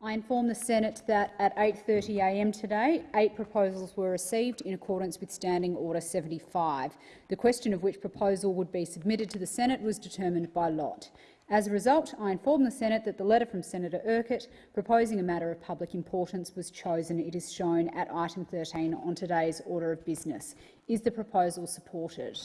I inform the Senate that at 8.30am today, eight proposals were received in accordance with Standing Order 75. The question of which proposal would be submitted to the Senate was determined by lot. As a result, I inform the Senate that the letter from Senator Urquhart proposing a matter of public importance was chosen. It is shown at item 13 on today's order of business. Is the proposal supported?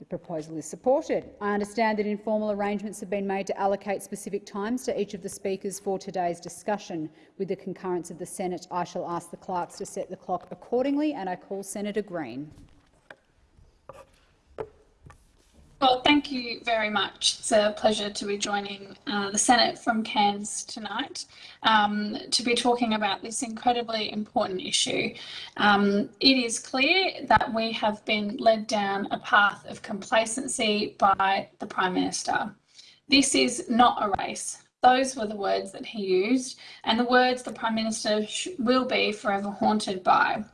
The proposal is supported. I understand that informal arrangements have been made to allocate specific times to each of the speakers for today's discussion. With the concurrence of the Senate, I shall ask the clerks to set the clock accordingly, and I call Senator Green. Well, thank you very much. It's a pleasure to be joining uh, the Senate from Cairns tonight um, to be talking about this incredibly important issue. Um, it is clear that we have been led down a path of complacency by the Prime Minister. This is not a race. Those were the words that he used, and the words the Prime Minister will be forever haunted by.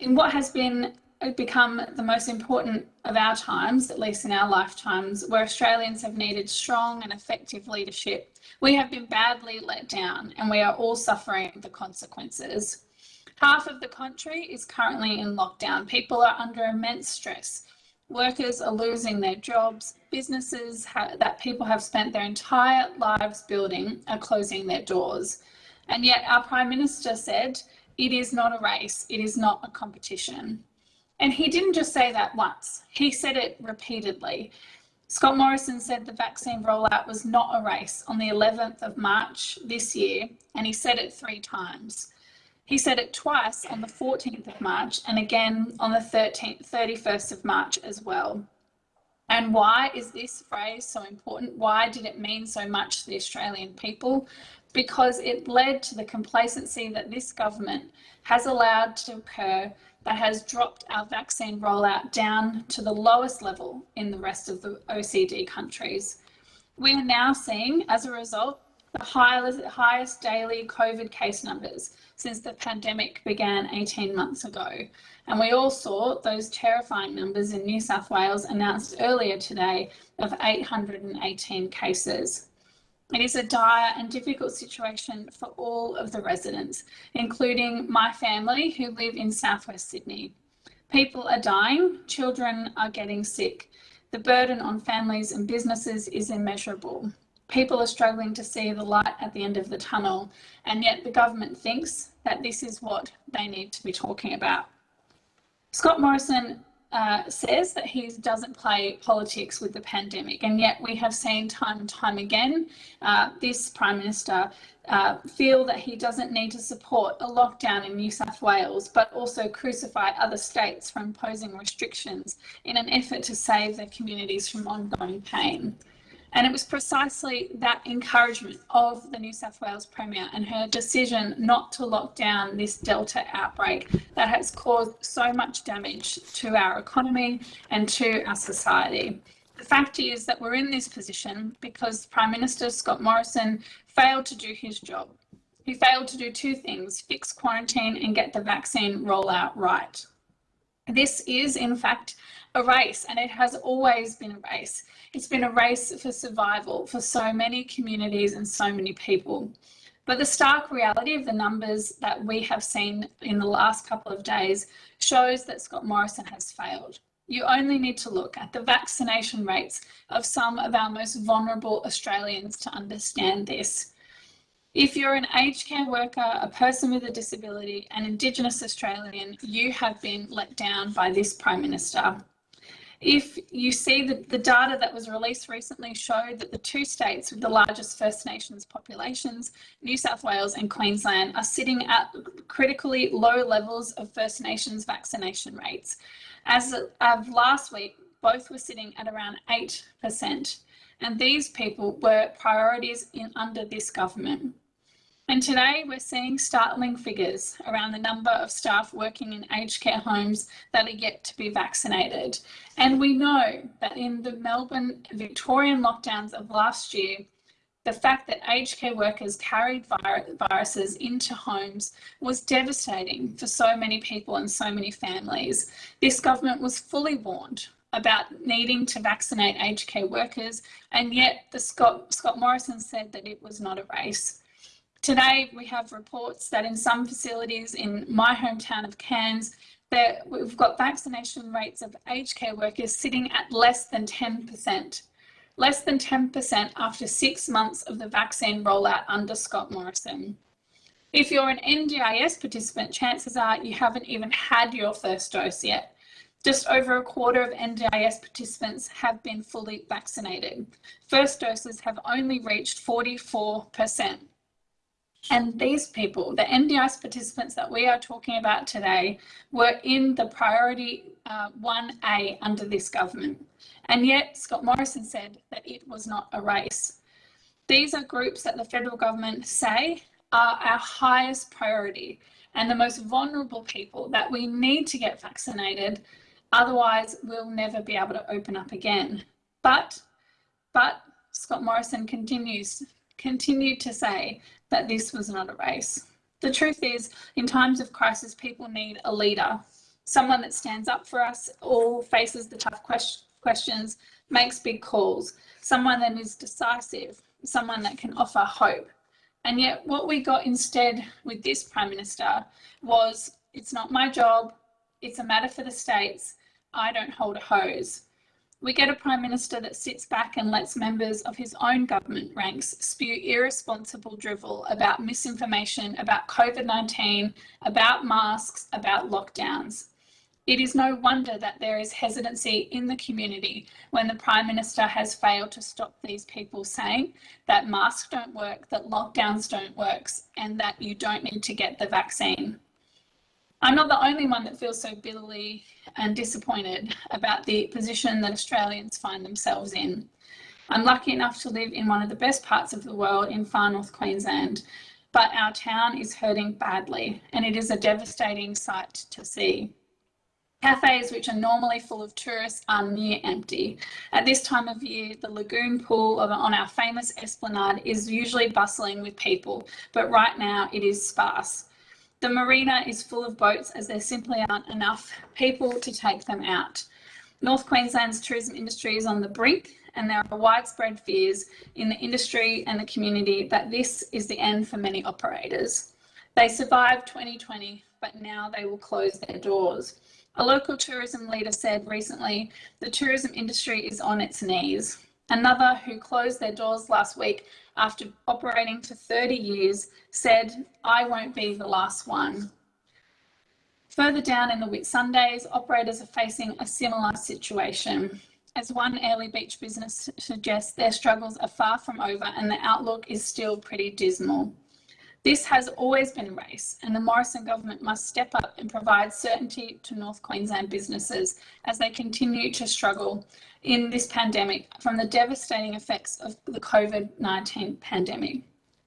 In what has been become the most important of our times, at least in our lifetimes, where Australians have needed strong and effective leadership. We have been badly let down and we are all suffering the consequences. Half of the country is currently in lockdown. People are under immense stress. Workers are losing their jobs. Businesses that people have spent their entire lives building are closing their doors. And yet our Prime Minister said, it is not a race, it is not a competition. And he didn't just say that once, he said it repeatedly. Scott Morrison said the vaccine rollout was not a race on the 11th of March this year, and he said it three times. He said it twice on the 14th of March and again on the 13th, 31st of March as well. And why is this phrase so important? Why did it mean so much to the Australian people? Because it led to the complacency that this government has allowed to occur that has dropped our vaccine rollout down to the lowest level in the rest of the OECD countries. We are now seeing, as a result, the highest, highest daily COVID case numbers since the pandemic began 18 months ago. And we all saw those terrifying numbers in New South Wales announced earlier today of 818 cases. It is a dire and difficult situation for all of the residents, including my family who live in southwest Sydney. People are dying, children are getting sick. The burden on families and businesses is immeasurable. People are struggling to see the light at the end of the tunnel, and yet the government thinks that this is what they need to be talking about. Scott Morrison uh, says that he doesn't play politics with the pandemic, and yet we have seen time and time again uh, this Prime Minister uh, feel that he doesn't need to support a lockdown in New South Wales, but also crucify other states for imposing restrictions in an effort to save their communities from ongoing pain. And it was precisely that encouragement of the New South Wales Premier and her decision not to lock down this Delta outbreak that has caused so much damage to our economy and to our society. The fact is that we're in this position because Prime Minister Scott Morrison failed to do his job. He failed to do two things, fix quarantine and get the vaccine rollout right. This is, in fact, a race, and it has always been a race. It's been a race for survival for so many communities and so many people. But the stark reality of the numbers that we have seen in the last couple of days shows that Scott Morrison has failed. You only need to look at the vaccination rates of some of our most vulnerable Australians to understand this. If you're an aged care worker, a person with a disability, an Indigenous Australian, you have been let down by this Prime Minister. If you see that the data that was released recently showed that the two states with the largest First Nations populations, New South Wales and Queensland, are sitting at critically low levels of First Nations vaccination rates. As of last week, both were sitting at around 8%. And these people were priorities in under this government. And today we're seeing startling figures around the number of staff working in aged care homes that are yet to be vaccinated. And we know that in the Melbourne Victorian lockdowns of last year, the fact that aged care workers carried viruses into homes was devastating for so many people and so many families. This government was fully warned about needing to vaccinate aged care workers, and yet the Scott, Scott Morrison said that it was not a race. Today, we have reports that in some facilities in my hometown of Cairns, that we've got vaccination rates of aged care workers sitting at less than 10%. Less than 10% after six months of the vaccine rollout under Scott Morrison. If you're an NDIS participant, chances are you haven't even had your first dose yet. Just over a quarter of NDIS participants have been fully vaccinated. First doses have only reached 44%. And these people, the NDIS participants that we are talking about today, were in the priority uh, 1A under this government. And yet, Scott Morrison said that it was not a race. These are groups that the federal government say are our highest priority and the most vulnerable people that we need to get vaccinated. Otherwise, we'll never be able to open up again. But, but Scott Morrison continues, continued to say that this was not a race. The truth is, in times of crisis, people need a leader, someone that stands up for us all, faces the tough quest questions, makes big calls, someone that is decisive, someone that can offer hope. And yet, what we got instead with this Prime Minister was it's not my job, it's a matter for the states, I don't hold a hose. We get a Prime Minister that sits back and lets members of his own government ranks spew irresponsible drivel about misinformation, about COVID 19, about masks, about lockdowns. It is no wonder that there is hesitancy in the community when the Prime Minister has failed to stop these people saying that masks don't work, that lockdowns don't work, and that you don't need to get the vaccine. I'm not the only one that feels so bitterly and disappointed about the position that Australians find themselves in. I'm lucky enough to live in one of the best parts of the world in far north Queensland, but our town is hurting badly and it is a devastating sight to see. Cafes, which are normally full of tourists, are near empty. At this time of year, the lagoon pool on our famous esplanade is usually bustling with people, but right now it is sparse. The marina is full of boats as there simply aren't enough people to take them out. North Queensland's tourism industry is on the brink and there are widespread fears in the industry and the community that this is the end for many operators. They survived 2020, but now they will close their doors. A local tourism leader said recently, the tourism industry is on its knees. Another who closed their doors last week after operating for 30 years said, I won't be the last one. Further down in the Whitsundays, operators are facing a similar situation. As one Airlie Beach business suggests, their struggles are far from over and the outlook is still pretty dismal. This has always been a race, and the Morrison government must step up and provide certainty to North Queensland businesses as they continue to struggle in this pandemic from the devastating effects of the COVID 19 pandemic.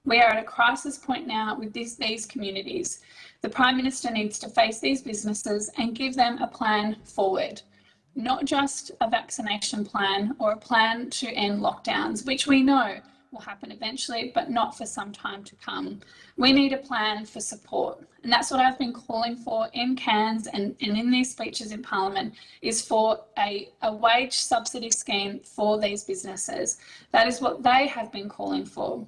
We are at a crisis point now with this, these communities. The Prime Minister needs to face these businesses and give them a plan forward, not just a vaccination plan or a plan to end lockdowns, which we know will happen eventually, but not for some time to come. We need a plan for support. And that's what I've been calling for in Cairns and, and in these speeches in Parliament is for a, a wage subsidy scheme for these businesses. That is what they have been calling for.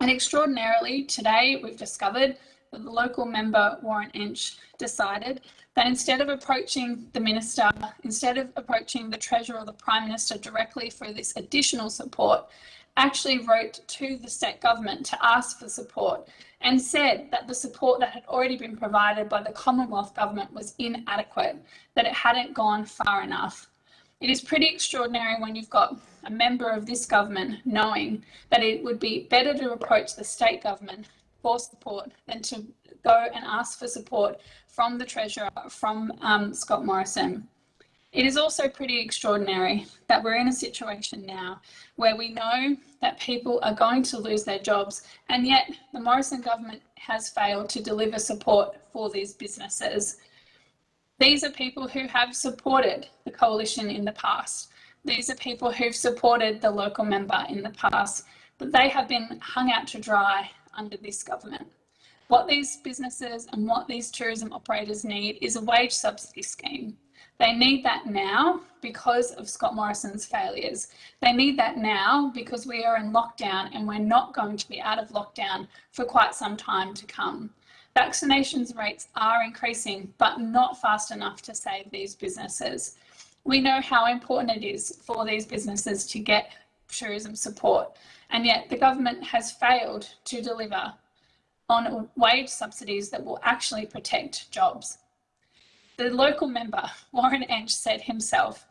And extraordinarily, today we've discovered that the local member, Warren Entsch, decided that instead of approaching the minister, instead of approaching the treasurer or the prime minister directly for this additional support, actually wrote to the state government to ask for support and said that the support that had already been provided by the Commonwealth government was inadequate, that it hadn't gone far enough. It is pretty extraordinary when you've got a member of this government knowing that it would be better to approach the state government for support than to go and ask for support from the Treasurer, from um, Scott Morrison. It is also pretty extraordinary that we're in a situation now where we know that people are going to lose their jobs, and yet the Morrison government has failed to deliver support for these businesses. These are people who have supported the coalition in the past. These are people who've supported the local member in the past, but they have been hung out to dry under this government. What these businesses and what these tourism operators need is a wage subsidy scheme They need that now because of Scott Morrison's failures. They need that now because we are in lockdown and we're not going to be out of lockdown for quite some time to come. Vaccinations rates are increasing, but not fast enough to save these businesses. We know how important it is for these businesses to get tourism support, and yet the government has failed to deliver on wage subsidies that will actually protect jobs. The local member, Warren Entsch, said himself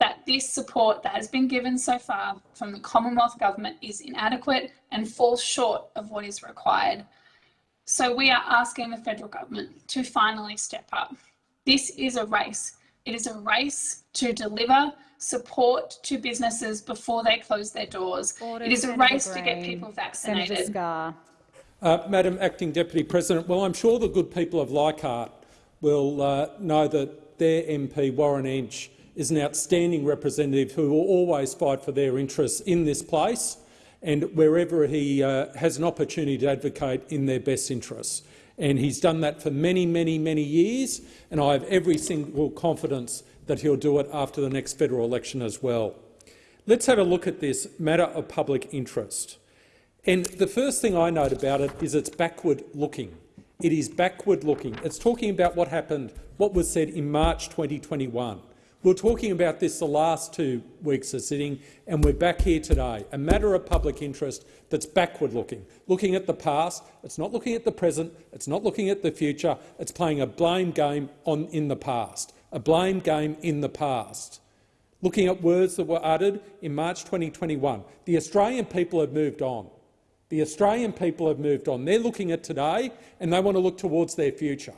that this support that has been given so far from the Commonwealth Government is inadequate and falls short of what is required. So we are asking the federal government to finally step up. This is a race. It is a race to deliver support to businesses before they close their doors. Order, it is a Senator race to get people vaccinated. Uh, Madam Acting Deputy President, well, I'm sure the good people of Leichhardt will uh, know that their MP, Warren Entsch, is an outstanding representative who will always fight for their interests in this place and wherever he uh, has an opportunity to advocate in their best interests. And he's done that for many, many, many years, and I have every single confidence that he'll do it after the next federal election as well. Let's have a look at this matter of public interest. And the first thing I note about it is it's backward looking. It is backward looking. It's talking about what happened, what was said in March 2021. We We're talking about this the last two weeks of sitting, and we're back here today. A matter of public interest that's backward looking, looking at the past. It's not looking at the present. It's not looking at the future. It's playing a blame game on in the past. A blame game in the past. Looking at words that were uttered in March 2021. The Australian people have moved on. The Australian people have moved on. They're looking at today and they want to look towards their future.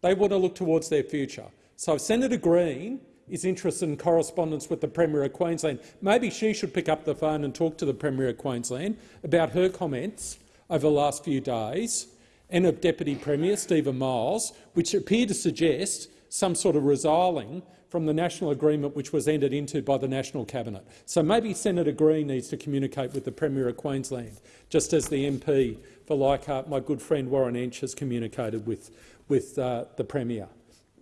They want to look towards their future. So if Senator Green is interested in correspondence with the Premier of Queensland, maybe she should pick up the phone and talk to the Premier of Queensland about her comments over the last few days and of Deputy Premier Stephen Miles, which appear to suggest some sort of resiling from the national agreement which was entered into by the National Cabinet. So maybe Senator Green needs to communicate with the Premier of Queensland, just as the MP for Leichhardt, my good friend Warren Entsch, has communicated with, with uh, the Premier.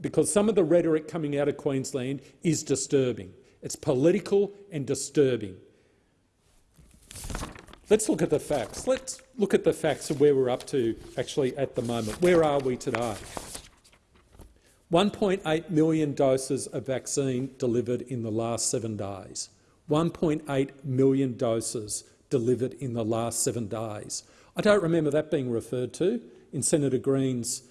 Because some of the rhetoric coming out of Queensland is disturbing. It's political and disturbing. Let's look at the facts. Let's look at the facts of where we're up to actually at the moment. Where are we today? 1.8 million doses of vaccine delivered in the last seven days. 1.8 million doses delivered in the last seven days. I don't remember that being referred to in Senator Green's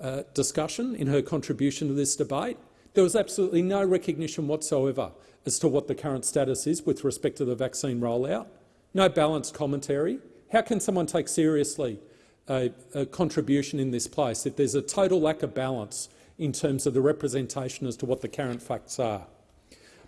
uh, discussion, in her contribution to this debate. There was absolutely no recognition whatsoever as to what the current status is with respect to the vaccine rollout. No balanced commentary. How can someone take seriously a, a contribution in this place if there's a total lack of balance in terms of the representation as to what the current facts are.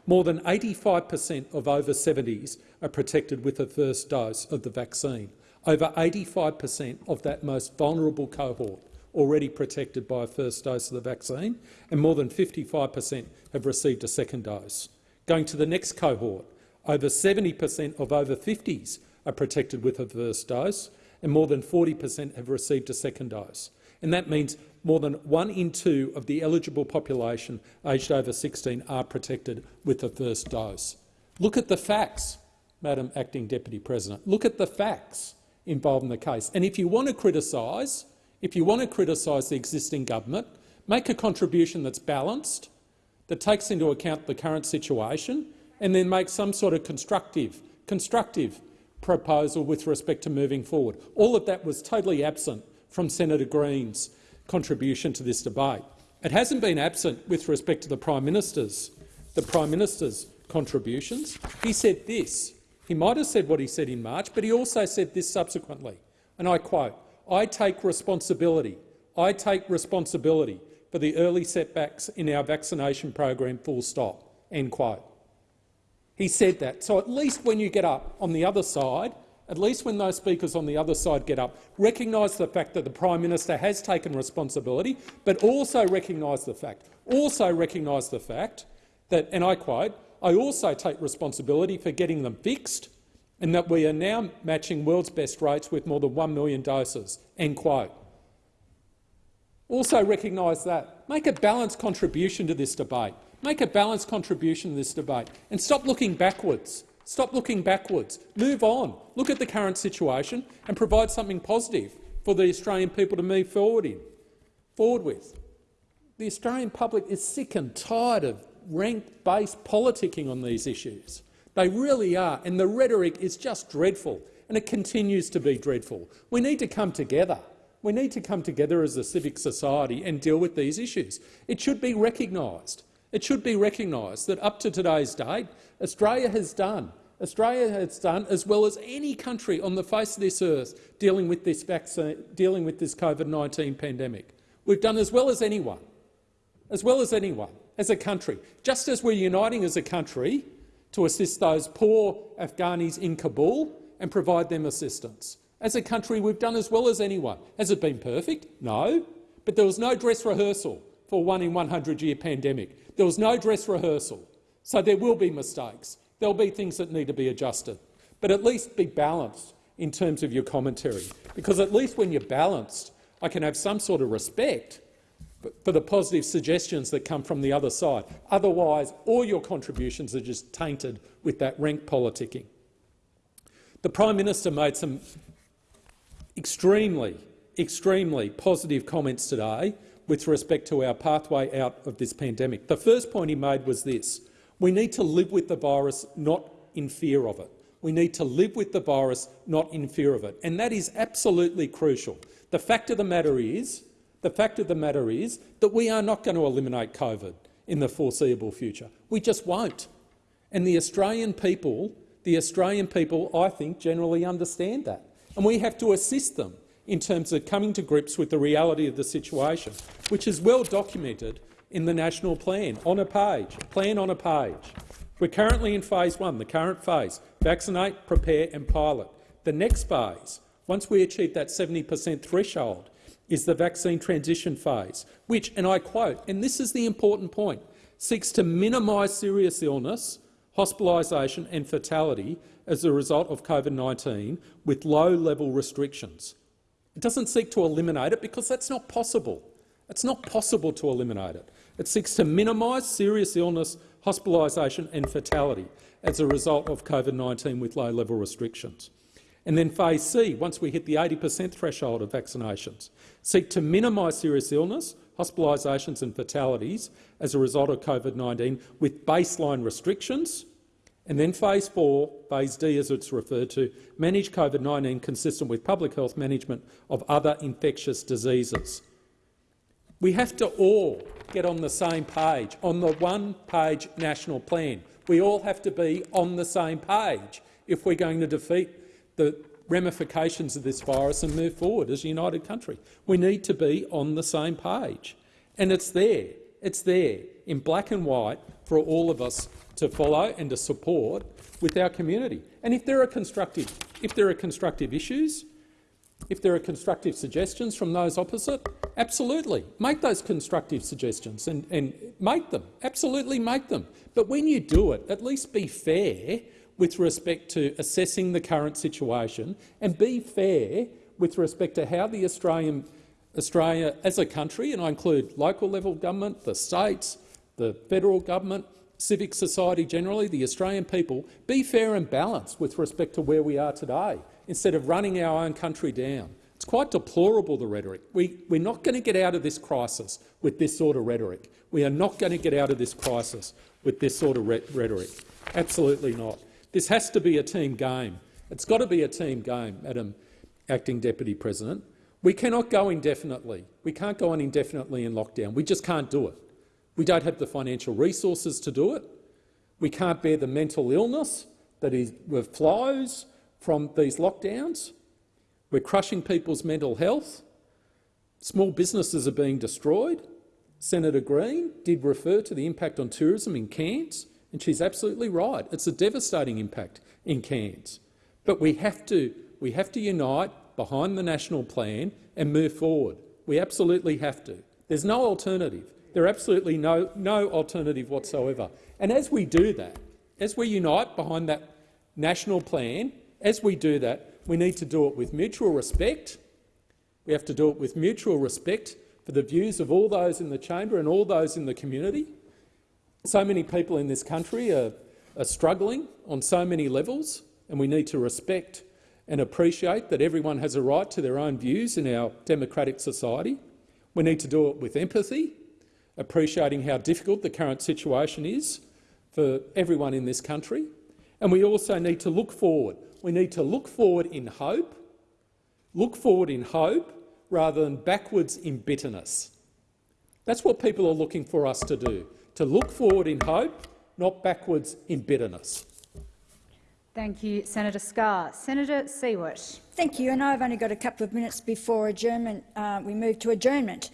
More than 85 per cent of over 70s are protected with a first dose of the vaccine. Over 85 per cent of that most vulnerable cohort already protected by a first dose of the vaccine, and more than 55 per cent have received a second dose. Going to the next cohort, over 70 per cent of over 50s are protected with a first dose, and more than 40 per cent have received a second dose. And that means more than one in two of the eligible population aged over 16 are protected with the first dose. Look at the facts, Madam Acting Deputy President. Look at the facts involved in the case. And if you want to criticise, if you want to criticise the existing government, make a contribution that's balanced, that takes into account the current situation, and then make some sort of constructive, constructive proposal with respect to moving forward. All of that was totally absent from Senator Green's contribution to this debate. It hasn't been absent with respect to the Prime Minister's, the Prime Minister's contributions. He said this. He might have said what he said in March, but he also said this subsequently, and I quote, I take responsibility. I take responsibility for the early setbacks in our vaccination program, full stop, end quote. He said that. So at least when you get up on the other side at least when those speakers on the other side get up, recognise the fact that the Prime Minister has taken responsibility, but also recognise the fact, also recognise the fact that, and I quote, I also take responsibility for getting them fixed and that we are now matching world's best rates with more than 1 million doses, end quote. Also recognise that. Make a balanced contribution to this debate. Make a balanced contribution to this debate and stop looking backwards. Stop looking backwards. Move on. Look at the current situation and provide something positive for the Australian people to move forward in, forward with. The Australian public is sick and tired of rank-based politicking on these issues. They really are, and the rhetoric is just dreadful, and it continues to be dreadful. We need to come together. We need to come together as a civic society and deal with these issues. It should be recognised. It should be recognised that up to today's date, Australia has done Australia has done as well as any country on the face of this earth dealing with this vaccine, dealing with this COVID-19 pandemic. We've done as well as anyone, as well as anyone, as a country. Just as we're uniting as a country to assist those poor Afghanis in Kabul and provide them assistance. As a country, we've done as well as anyone. Has it been perfect? No. But there was no dress rehearsal for one in 100-year pandemic. There was no dress rehearsal. So there will be mistakes. There'll be things that need to be adjusted. But at least be balanced in terms of your commentary, because at least when you're balanced, I can have some sort of respect for the positive suggestions that come from the other side. Otherwise, all your contributions are just tainted with that rank politicking. The Prime Minister made some extremely, extremely positive comments today with respect to our pathway out of this pandemic. The first point he made was this. We need to live with the virus, not in fear of it. We need to live with the virus, not in fear of it. And that is absolutely crucial. The fact of the matter is, the fact of the matter is that we are not going to eliminate COVID in the foreseeable future. We just won't. And the Australian people, the Australian people, I think, generally understand that. And we have to assist them in terms of coming to grips with the reality of the situation, which is well documented in the national plan on a page, plan on a page. We're currently in phase one, the current phase, vaccinate, prepare and pilot. The next phase, once we achieve that 70 per cent threshold, is the vaccine transition phase, which, and I quote, and this is the important point, seeks to minimise serious illness, hospitalisation and fatality as a result of COVID-19 with low-level restrictions. It doesn't seek to eliminate it because that's not possible. It's not possible to eliminate it. It seeks to minimise serious illness, hospitalisation and fatality as a result of COVID-19 with low-level restrictions. And then phase C, once we hit the 80 per cent threshold of vaccinations, seek to minimise serious illness, hospitalisations and fatalities as a result of COVID-19 with baseline restrictions. And then phase 4, phase D as it's referred to, manage COVID-19 consistent with public health management of other infectious diseases. We have to all get on the same page, on the one-page national plan. We all have to be on the same page if we're going to defeat the ramifications of this virus and move forward as a united country. We need to be on the same page. And it's there. It's there in black and white for all of us to follow and to support with our community. And if there are constructive, if there are constructive issues, if there are constructive suggestions from those opposite, absolutely, make those constructive suggestions and, and make them. Absolutely make them. But when you do it, at least be fair with respect to assessing the current situation and be fair with respect to how the Australian Australia as a country, and I include local level government, the states, the federal government, civic society generally, the Australian people, be fair and balanced with respect to where we are today instead of running our own country down. It's quite deplorable, the rhetoric. We, we're not going to get out of this crisis with this sort of rhetoric. We are not going to get out of this crisis with this sort of rhetoric. Absolutely not. This has to be a team game. It's got to be a team game, Madam Acting Deputy President. We cannot go indefinitely. We can't go on indefinitely in lockdown. We just can't do it. We don't have the financial resources to do it. We can't bear the mental illness that is, with flows from these lockdowns. We're crushing people's mental health. Small businesses are being destroyed. Senator Green did refer to the impact on tourism in Cairns, and she's absolutely right. It's a devastating impact in Cairns. But we have to, we have to unite behind the national plan and move forward. We absolutely have to. There's no alternative. There's absolutely no, no alternative whatsoever. And as we do that, as we unite behind that national plan as we do that, we need to do it with mutual respect. We have to do it with mutual respect for the views of all those in the chamber and all those in the community. So many people in this country are, are struggling on so many levels, and we need to respect and appreciate that everyone has a right to their own views in our democratic society. We need to do it with empathy, appreciating how difficult the current situation is for everyone in this country. And we also need to look forward. We need to look forward in hope, look forward in hope rather than backwards in bitterness. That's what people are looking for us to do, to look forward in hope, not backwards in bitterness. Thank you, Senator Scarr. Senator Siewert. Thank you. And I've only got a couple of minutes before adjournment. Uh, we move to adjournment.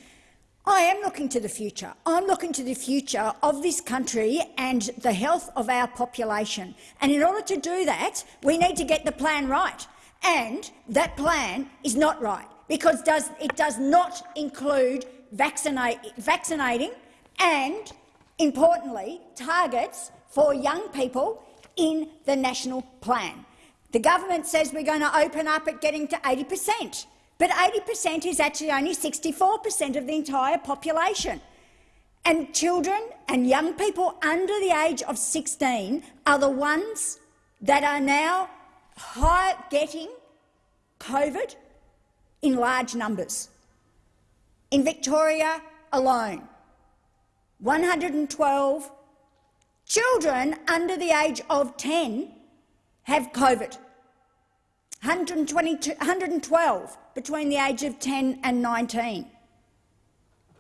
I am looking to the future. I'm looking to the future of this country and the health of our population. And in order to do that, we need to get the plan right. And that plan is not right because does, it does not include vaccinate, vaccinating and, importantly, targets for young people in the national plan. The government says we're going to open up at getting to 80 per cent, but 80 per cent is actually only 64 per cent of the entire population. And children and young people under the age of 16 are the ones that are now high, getting COVID in large numbers. In Victoria alone, 112 Children under the age of 10 have COVID. 122 112 between the age of 10 and 19.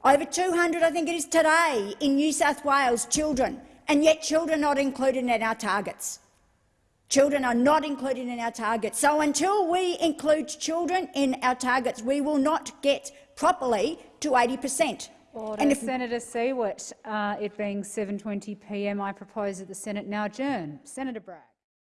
Over 200, I think it is today, in New South Wales, children, and yet children are not included in our targets. Children are not included in our targets. So until we include children in our targets, we will not get properly to 80 per cent. Order. And if- Senator Siewert, uh, it being 7.20pm, I propose that the Senate now adjourn. Senator Bragg.